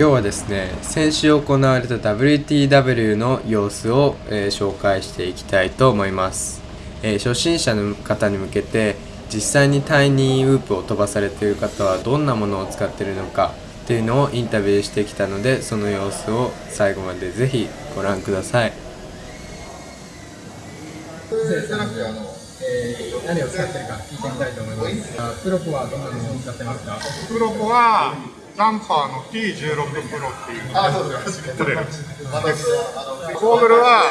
今日はですね先週行われた WTW の様子を、えー紹介していきたいと思います、えー初心者の方に向けて実際にタイニーウープを飛ばされている方はどんなものを使っているのかっていうのをインタビューしてきたのでその様子を最後までぜひご覧くださいじゃなくてあの、えー何を使ってるか聞いてみたいと思います。あプロポはどんなものを使ってますか？プロポはジャンパーの T16 プロっていうあ、そうですか。モデルゴーグルは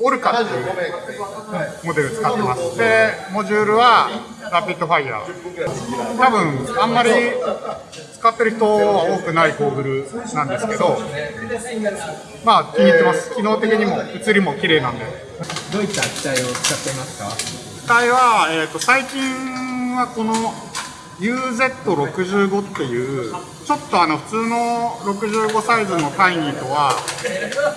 オルカっていうモデル使ってますでモジュールはラピッドファイヤー多分あんまり使ってる人は多くないゴーグルなんですけどまあ気に入ってます機能的にも映りも綺麗なんでどういった機体を使っていますか？機体は、えー、と最近はこの UZ65 っていうちょっとあの普通の65サイズのタイニーとは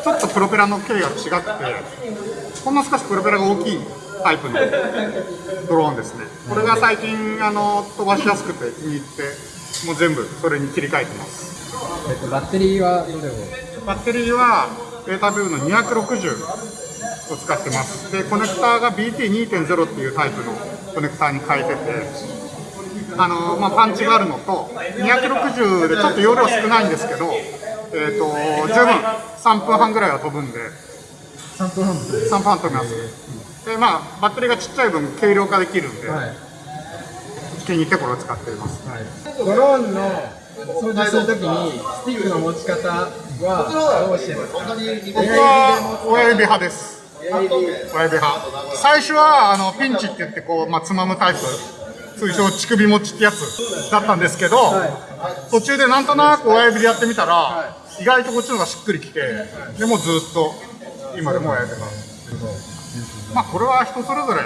ちょっとプロペラの径が違くてほんの少しプロペラが大きいタイプのドローンですね。これが最近あの飛ばしやすくて気に入ってもう全部それに切り替えてます。えっとバッテリーはどれを？バッテリーはベータビューの260を使ってます。でコネクターが BT2.0 っていうタイプのコネクターに変えててあの、まあ、パンチがあるのと260でちょっと容量少ないんですけど、えー、と十分3分半ぐらいは飛ぶんで三分半分。3分半飛びますでまあバッテリーがちっちゃい分軽量化できるんで、はい。気に入ってこれを使っていますはい。ドローンの掃除するときにスティックの持ち方はどうしてますか？僕は親指派です親指派最初はあのピンチって言ってこう、まあ、つまむタイプ通称乳首持ちってやつだったんですけど、途中でなんとなく親指でやってみたら、意外とこっちの方がしっくりきて、でもずっと今でも親指派まあこれは人それぞれ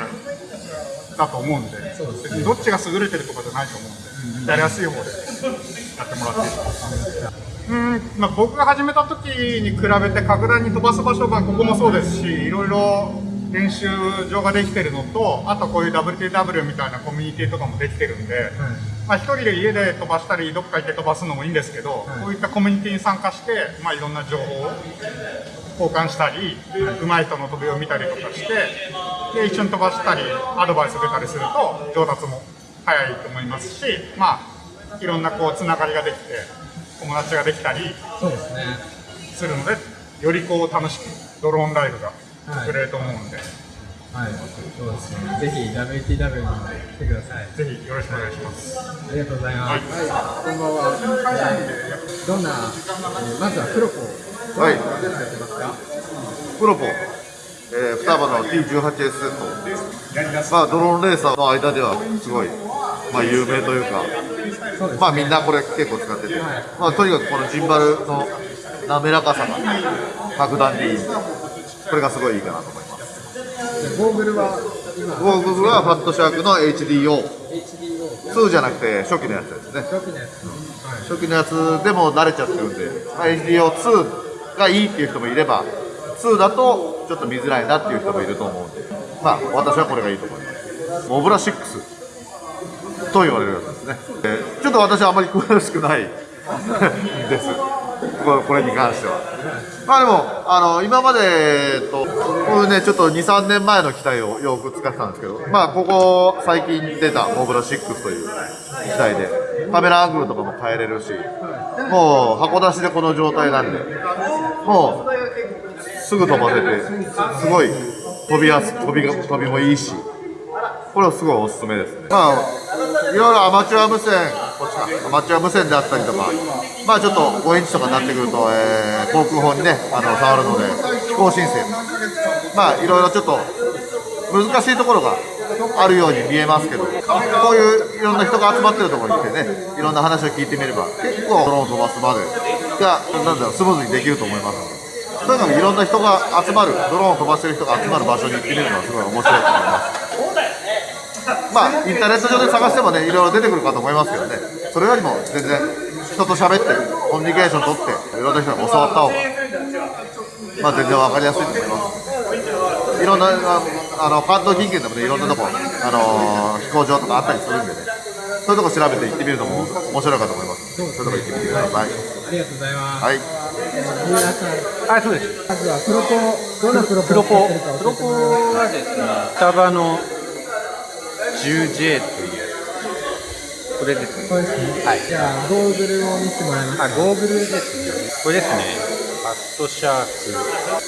だと思うんで別にどっちが優れてるとかじゃないと思うんでやりやすい方でやってもらっていいですかうんまあ、僕が始めた時に比べて格段に飛ばす場所がここもそうですしいろいろ練習場ができてるのとあとこういう WTW みたいなコミュニティとかもできてるんで、まあ、一人で家で飛ばしたりどっか行って飛ばすのもいいんですけど、こういったコミュニティに参加して、まあ、いろんな情報を交換したり、上手い人の飛びを見たりとかしてで一緒に飛ばしたりアドバイス出たりすると上達も早いと思いますし、まあ、いろんなこうつながりができて友達ができたりするのでよりこう楽しくドローンライブが送れると思うんで、はい。そうですね。ぜひ WTW に来てください。ぜひよろしくお願いします。ありがとうございます。こんばんは。えーどんな、えーまずはプロポ。はいどんなものを使ってますか？プロポ、えー、双葉の T18S と、まあ、ドローンレーサーの間ではすごい、まあ、有名というか、そうです。まあ、みんなこれ結構使ってて、まあ、とにかくこのジンバルの滑らかさが格段にいいこれがすごいいいかなと思います。でゴーグルは今。ゴーグルはファットシャークの HDO2 HDO じゃなくて初期のやつですね。初期のやつ。はい。初期のやつでも慣れちゃってるんで、まあ、HDO2 がいいっていう人もいれば2だとちょっと見づらいなっていう人もいると思うんで。まあ私はこれがいいと思います。モブラ6と言われるやつですね、えーちょっと私はあまり詳しくない。ですこれに関しては。まあでもあの今までえっとこういうねちょっと23年前の機体をよく使ってたんですけどまあここ最近出たモブラ6という機体でカメラアングルとかも変えれるしもう箱出しでこの状態なんでもうすぐ飛ばせてすごい飛びやす飛びが飛びもいいしこれはすごいおすすめですね。まあいろいろアマチュア無線こっちかアマチュア無線であったりとかまあちょっと5インチとかになってくると、えー航空法にねあの触るので飛行申請。まあいろいろちょっと難しいところがあるように見えますけどこういういろんな人が集まってるところに来てねいろんな話を聞いてみれば結構ドローン飛ばすまで。がなんだろうスムーズにできると思いますので。とにかくいろんな人が集まるドローンを飛ばしてる人が集まる場所に行ってみるのはすごい面白いと思います。まあインターネット上で探してもねいろいろ出てくるかと思いますけどね。それよりも全然人と喋ってコミュニケーション取っていろんな人に教わった方がまあ全然わかりやすいと思います。いろんなああの関東近県でもねいろんなとこあのー飛行場とかあったりするんでね。そういうとこ調べて行ってみるのも面白いかと思います。そういうとこ行ってみてください。ありがとうございます。はい。あ、そうです。まずはプロポ、どんなプロポプロポ、を使ってるかプロポ教えてもらえますか？はですね、フタバの 10J という、これですね。そうですね。はいじゃあ、ゴーグルを見せてもらえますか？あ、ゴーグルですね。これですね。ファットシャーク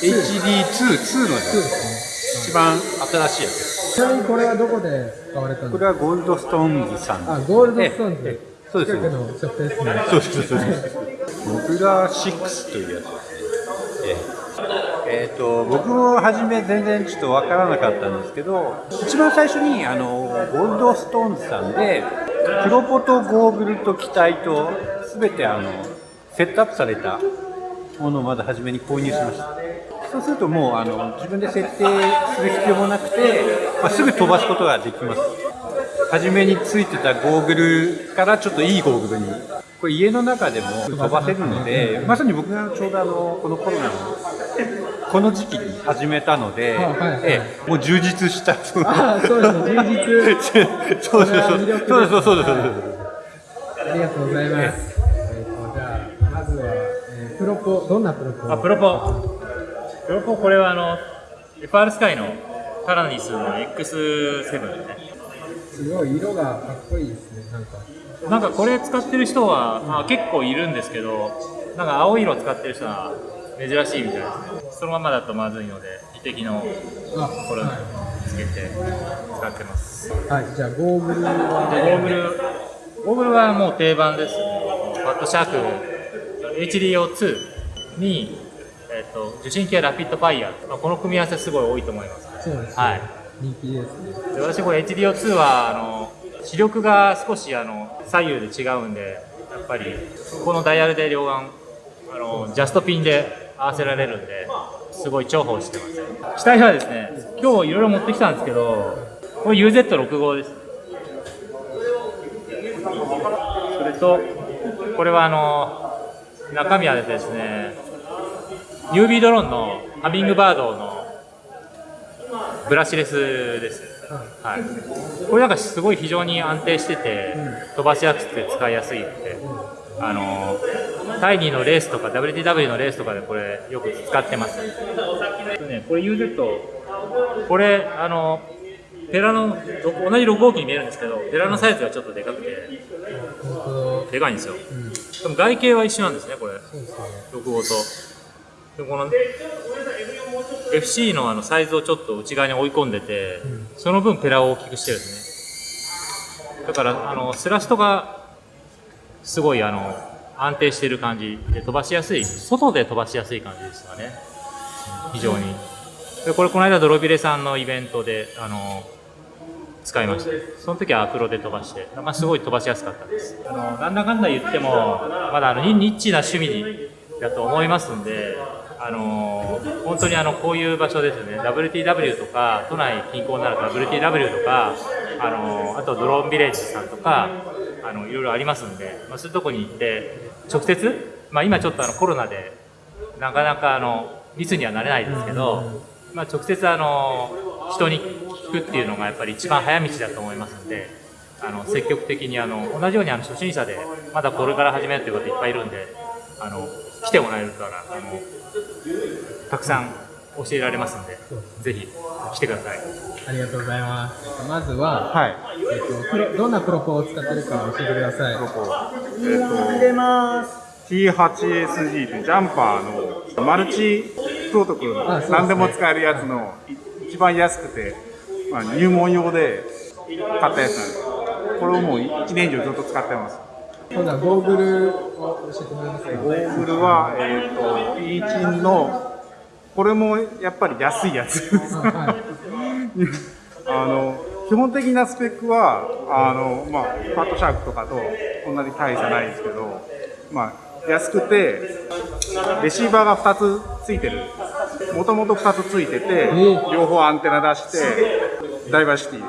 HD2、2のそうでですすね。一番新しいやつです。ちなみにこれはどこで使われたんこですか？れはゴールドストーンズさんあ、ゴールドストーンズええ。そうですね。そうです、そうです。モグラ6というやつですね。えええーと僕も初め全然ちょっと分からなかったんですけど一番最初にあのゴールドストーンズさんでプロポとゴーグルと機体と全てあのセットアップされたものをまず初めに購入しました。そうするともうあの自分で設定する必要もなくて、まあ、すぐ飛ばすことができます。初めについてたゴーグルからちょっといいゴーグルに。これ家の中でも飛ばせるのでまさに僕がちょうどあのこのコロナのこの時期に始めたので、あはいはいええもう充実したそのあ、そうですね。充実。そうそうそうそうですそうですそうですありがとうございます。えっと、じゃあ、まずは、えープロポ、どんなプロポ？あプロポプロポこれはあの FR スカイのタラニスの X7 ですねすごい色がかっこいいですね、なんか。なんかこれ使ってる人は、まあ、結構いるんですけどなんか青い色使ってる人は珍しいみたいですね。そのままだとまずいので一滴のあ、これをはつけて使ってます。い。はい、じゃあ、ゴーグルでゴは、ーグルゴーグルはもう定番ですね。バットシャーク。HDO2 に、えっと受信機はラピッドファイヤー、まあ、この組み合わせすごい多いと思います。そうですね。はい。人気ですね。で私これ HDO2 はあの視力が少しあの左右で違うんでやっぱりこのダイヤルで両眼あのジャストピンで合わせられるんですごい重宝してます機体はですね今日いろいろ持ってきたんですけどこれ UZ65 ですそれとこれはあの中身はですね UV ドローンのハミングバードのブラシレスです。はい。これなんかすごい非常に安定してて、飛ばしやすくて使いやすいって、あのタイニーのレースとか WTW のレースとかでこれよく使ってます。ね、これ UZ これあのペラのろ同じ6号機に見えるんですけど、ペラのサイズがちょっとでかくてでかいんですよ。うん、でも外形は一緒なんですねこれ。そうですね。6号と。でこの FC のあのサイズをちょっと内側に追い込んでて、その分ペラを大きくしてるんですね。だからあのスラストがすごいあの安定している感じで飛ばしやすい、外で飛ばしやすい感じですかね。非常に。でこれこの間ドロビレさんのイベントであの使いました。その時はアクロで飛ばして、まあ、すごい飛ばしやすかったです。あのなんだかんだ言っても、まだあのニッチな趣味だと思いますんで、あの本当にあのこういう場所ですね、WTW とか、都内近郊なると WTW とか、あのあとドローンビレッジさんとか、あのいろいろありますんで、まあ、そういうとこに行って、直接、まあ、今ちょっとあのコロナで、なかなかあの密にはなれないですけど、まあ、直接あの人に聞くっていうのがやっぱり一番早道だと思いますのであの積極的にあの同じようにあの初心者でまだこれから始めるという方いっぱいいるんであの来てもらえるからあのたくさん教えられますんでぜひ来てください。ありがとうございます。まずは、はいえっと、プロどんなプロポを使ってるか教えてください。えっと T8SG というジャンパーのマルチプロトコルの何でも使えるやつのい一番安くて、まあ、入門用で買ったやつなんです。これをもう1年以上ずっと使ってます。今度はゴーグルを教えてもらえますか？ゴーグルは、えー、と P チンのこれもやっぱり安いやつ。あはい。あの基本的なスペックはあの、まあ、ファットシャークとかとそんなに大差ないですけど、まあ、安くてレシーバーが2つついてる。もともと2つついててー両方アンテナ出してダイバーシティで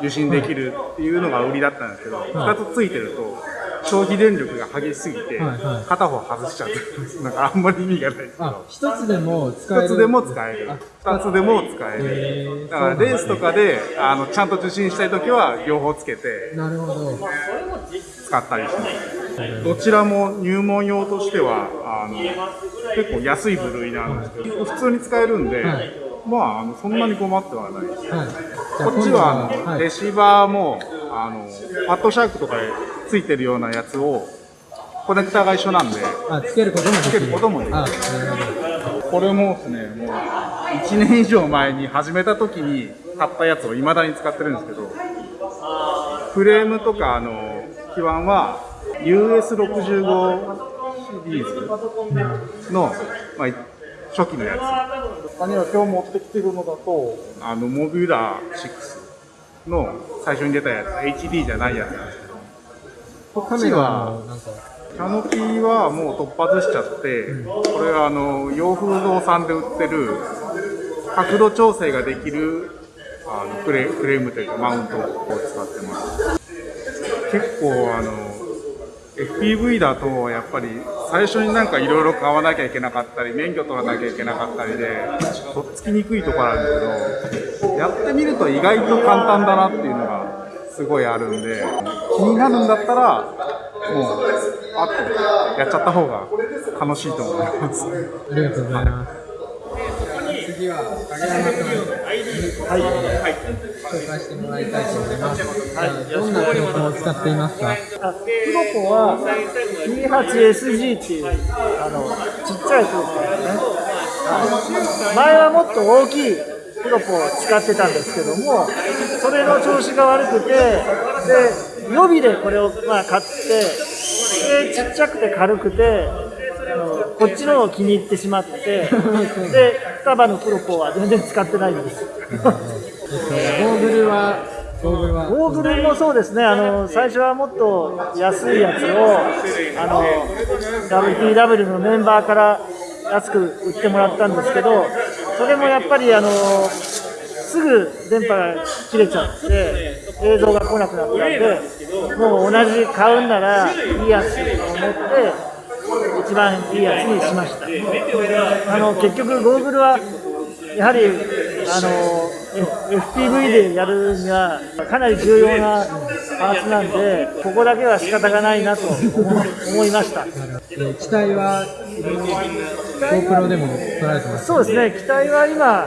受信できるっていうのが売りだったんですけど、2つついてると消費電力が激しすぎてはいはい。片方外しちゃって なんかあんまり意味がない。ですけどあ、一つでも使える。一つでも使える。あ二つでも使える。だからレースとかであのちゃんと受信したいときは両方つけてなるほど。使ったりします。どちらも入門用としてはあの結構安い部類なんですけど普通に使えるんで、はい。まああのそんなに困ってはないです。はい。こっちはあの、はい。レシーバーもあのパッドシャークとかでついてるようなやつをコネクターが一緒なんであ、つけることもできる。つけることもできる。これもですねもう1年以上前に始めた時に買ったやつを未だに使ってるんですけどフレームとかあの基板は US65 シリーズの、まあ、初期のやつ他には今日持ってきてるのだとあのモビュラー6の最初に出たやつ HD じゃないやつなんですけどこっちはなんか、キャノピーはもう突破しちゃって、これはあの洋風堂さんで売ってる角度調整ができるあのフレフレームというかマウントを使ってます。結構あの FPV だとやっぱり最初になんかいろいろ買わなきゃいけなかったり免許取らなきゃいけなかったりでとっつきにくいところあるんですけどやってみると意外と簡単だなっていうのがすごいあるんで気になるんだったらもうあとやっちゃった方が楽しいと思います。ありがとうございます。次は影山君に、はい、紹介してもらいたいと思います。はい、どんなプロポを使っていますか？あプロポは P8SG っていうあのちっちゃいプロポですね、はい前はもっと大きいプロポを使ってたんですけどもそれの調子が悪くてで予備でこれをまあ買ってでちっちゃくて軽くてあのこっちのを気に入ってしまってで双葉のプロポは全然使ってないんです。ゴーグルは。ゴーグルもそうですね、あの最初はもっと安いやつをあの WTW のメンバーから安く売ってもらったんですけど、それもやっぱりあのすぐ電波が切れちゃって、映像が来なくなったんで、もう同じ買うんならいいやつと思って、一番いいやつにしました。あの結局、ゴーグルはやはりあの FPV でやるにはかなり重要なパーツなんで、ここだけは仕方がないなと思思いました。えー機体は、GoPro でも撮られてます。そうですね、機体は今、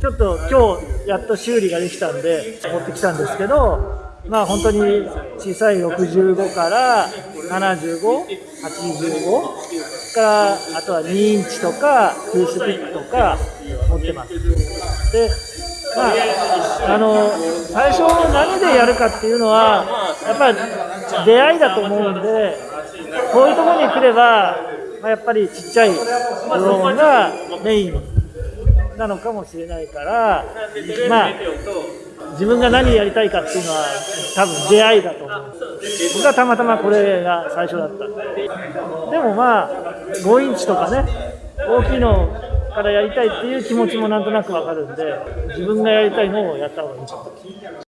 ちょっと今日やっと修理ができたんで、持ってきたんですけど、まあ本当に小さい65から75、85からあとは2インチとか、フースピックとか持ってます。でまあ、あの最初何でやるかっていうのはやっぱり出会いだと思うんでこういうところに来れば、まあ、やっぱりちっちゃいドローンがメイン。なのかもしれないからまあ自分が何やりたいかっていうのは多分出会いだと思う。僕はたまたまこれが最初だった。でもまあ5インチとかね大きいのからやりたいっていう気持ちもなんとなくわかるんで自分がやりたいのをやった方がいい。と思う